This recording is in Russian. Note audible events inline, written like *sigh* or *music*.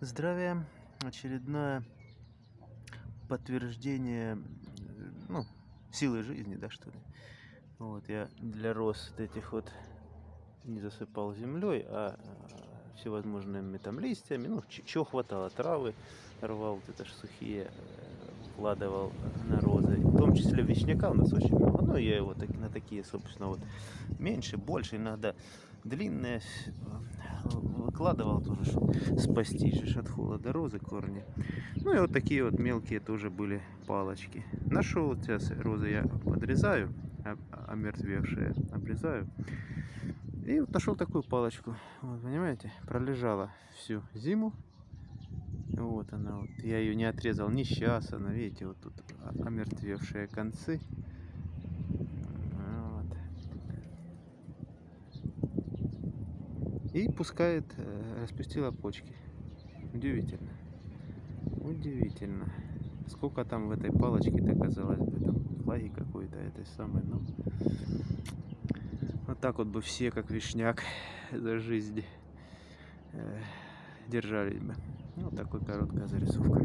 Здравия. Очередное подтверждение, ну, силы жизни, да, что ли. Вот я для роз вот этих вот не засыпал землей, а а, всевозможными там листьями, ну, чего хватало, травы рвал, вот это ж сухие, э, вкладывал на розы, в том числе вишняка у нас очень много, ну, я его так, на такие, собственно, вот, меньше, больше, иногда длинные выкладывал тоже, чтобы спасти же от холода розы корни. Ну и вот такие вот мелкие тоже были палочки. Нашел сейчас розы я подрезаю, омертвевшие обрезаю. И вот нашел такую палочку. Вот, понимаете, пролежала всю зиму. Вот она вот. Я ее не отрезал ни сейчас. Она, видите, вот тут омертвевшие концы. И пускает, э, распустила почки. Удивительно. Удивительно. Сколько там в этой палочке-то, бы, там флаги какой-то этой самой, ну. Вот так вот бы все, как вишняк, *laughs* за жизнь э, держались бы. Ну, вот такой короткая зарисовка.